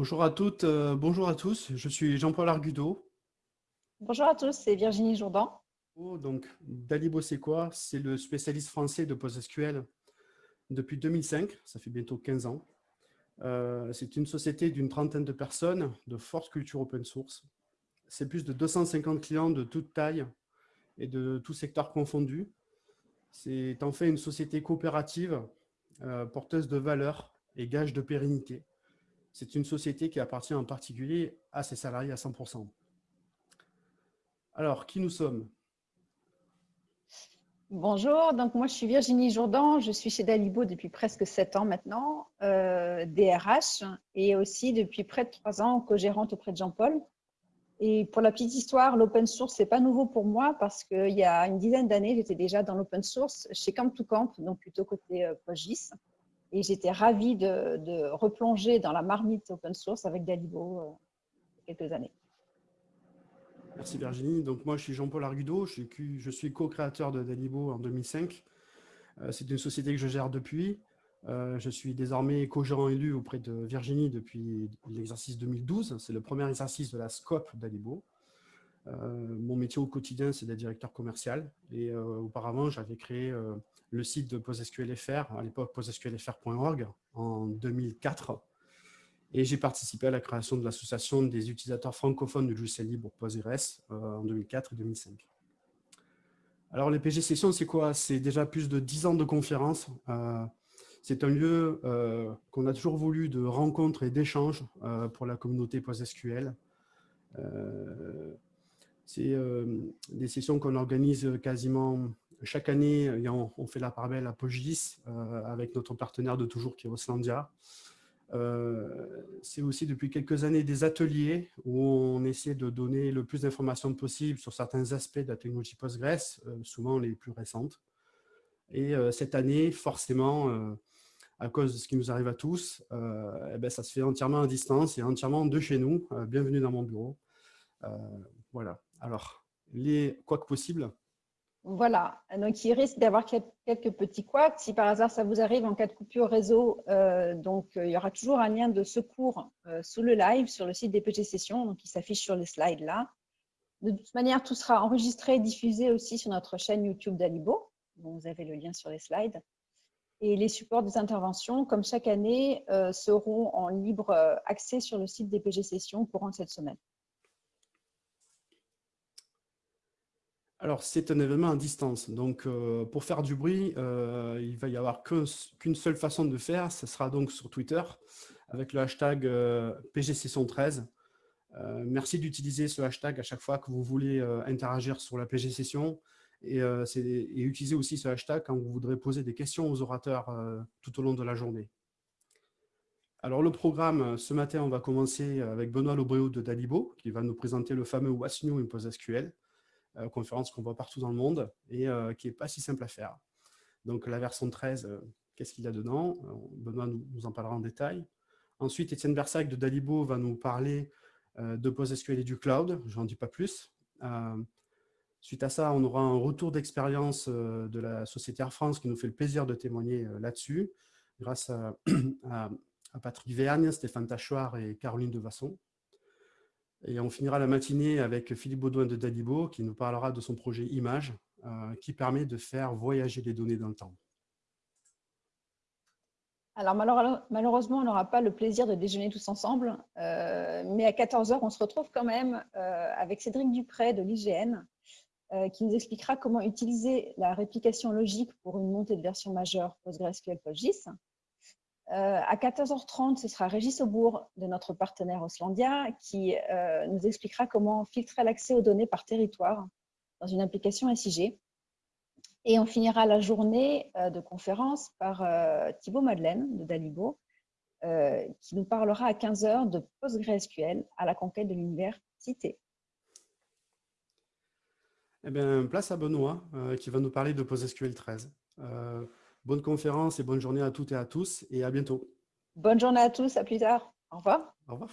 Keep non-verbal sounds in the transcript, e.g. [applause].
Bonjour à toutes, euh, bonjour à tous. Je suis Jean-Paul Argudo. Bonjour à tous, c'est Virginie Jourdan. Oh, donc, Dalibo, c'est quoi C'est le spécialiste français de PostgreSQL depuis 2005, ça fait bientôt 15 ans. Euh, c'est une société d'une trentaine de personnes, de forte culture open source. C'est plus de 250 clients de toute taille et de tous secteurs confondus. C'est en fait une société coopérative, euh, porteuse de valeurs et gage de pérennité. C'est une société qui appartient en particulier à ses salariés à 100%. Alors, qui nous sommes? Bonjour, donc moi je suis Virginie Jourdan, je suis chez Dalibo depuis presque 7 ans maintenant, euh, DRH, et aussi depuis près de 3 ans co-gérante auprès de Jean-Paul. Et pour la petite histoire, l'open source, c'est pas nouveau pour moi parce qu'il y a une dizaine d'années, j'étais déjà dans l'open source chez Camp to Camp, donc plutôt côté euh, PostGIS. Et j'étais ravie de, replonger dans la marmite open source avec Dalibo euh, quelques années. Merci Virginie. Donc moi, je suis Jean-Paul Argudo, je suis, co-créateur de Dalibo en 2005. Euh, c'est une société que je gère depuis. Euh, je suis désormais co-gérant élu auprès de Virginie depuis l'exercice 2012. C'est le premier exercice de la scope Dalibo. Mon métier au quotidien, c'est d'être directeur commercial. Et auparavant, j'avais créé le site de PostgreSQL.fr, à l'époque PostgreSQLFR.org, en 2004. Et j'ai participé à la création de l'association des utilisateurs francophones du logiciel libre Postgres euh, en 2004 et 2005. Alors, les PG Sessions, c'est quoi? C'est déjà plus de 10 ans de conférences. Euh, c'est un lieu euh, qu'on a toujours voulu de rencontres et d'échanges pour la communauté PostgreSQL. C'est des sessions qu'on organise quasiment chaque année, on, fait la part belle à Pogis euh, avec notre partenaire de toujours qui est Oslandia. Euh, c'est aussi depuis quelques années des ateliers où on essaie de donner le plus d'informations possible sur certains aspects de la technologie Postgres, euh, souvent les plus récentes. Et cette année, forcément, à cause de ce qui nous arrive à tous, eh ben, ça se fait entièrement à distance et entièrement de chez nous. bienvenue dans mon bureau. voilà. Alors, les, quoi que possible, voilà, donc il risque d'avoir quelques petits couacs. Si par hasard ça vous arrive en cas de coupure réseau, euh, donc euh, il y aura toujours un lien de secours euh, sous le live sur le site des PG Sessions, donc il s'affiche sur les slides là. De toute manière, tout sera enregistré et diffusé aussi sur notre chaîne YouTube d'Alibo. vous avez le lien sur les slides. Et les supports des interventions, comme chaque année, seront en libre accès sur le site des PG Sessions courant cette semaine. Alors, c'est un événement à distance. Donc, euh, pour faire du bruit, euh, il va y avoir qu'une seule façon de faire. Ce sera donc sur Twitter avec le hashtag euh, PGSession13. merci d'utiliser ce hashtag à chaque fois que vous voulez interagir sur la PG Session et, utiliser aussi ce hashtag quand vous voudrez poser des questions aux orateurs tout au long de la journée. Alors, le programme, ce matin, on va commencer avec Benoît Lobréo de Dalibo qui va nous présenter le fameux What's New in PostgreSQL. Euh, conférence qu'on voit partout dans le monde et euh, qui n'est pas si simple à faire. Donc la version 13, euh, qu'est-ce qu'il y a dedans? Benoît nous, en parlera en détail. Ensuite, Étienne Bersac de Dalibo va nous parler de PostgreSQL et du cloud, je n'en dis pas plus. Suite à ça, on aura un retour d'expérience de la société Air France qui nous fait le plaisir de témoigner là-dessus, grâce à, [clears throat] Patrick Vergne, Stéphane Tachoir et Caroline Devasson. Et on finira la matinée avec Philippe Baudouin de Dalibo qui nous parlera de son projet Image euh, qui permet de faire voyager les données dans le temps. Alors malheureusement, on n'aura pas le plaisir de déjeuner tous ensemble, euh, mais à 14h, on se retrouve quand même euh, avec Cédric Dupré de l'IGN qui nous expliquera comment utiliser la réplication logique pour une montée de version majeure PostgreSQL PostGIS. Euh, à 14h30, ce sera Régis Aubourg de notre partenaire Oslandia qui euh, nous expliquera comment filtrer l'accès aux données par territoire dans une application SIG. Et on finira la journée euh, de conférence par Thibaut Madeleine de Dalibo qui nous parlera à 15h de PostgreSQL à la conquête de l'université. Eh bien, place à Benoît qui va nous parler de PostgreSQL 13. Bonne conférence et bonne journée à toutes et à tous et à bientôt. Bonne journée à tous, à plus tard. Au revoir. Au revoir.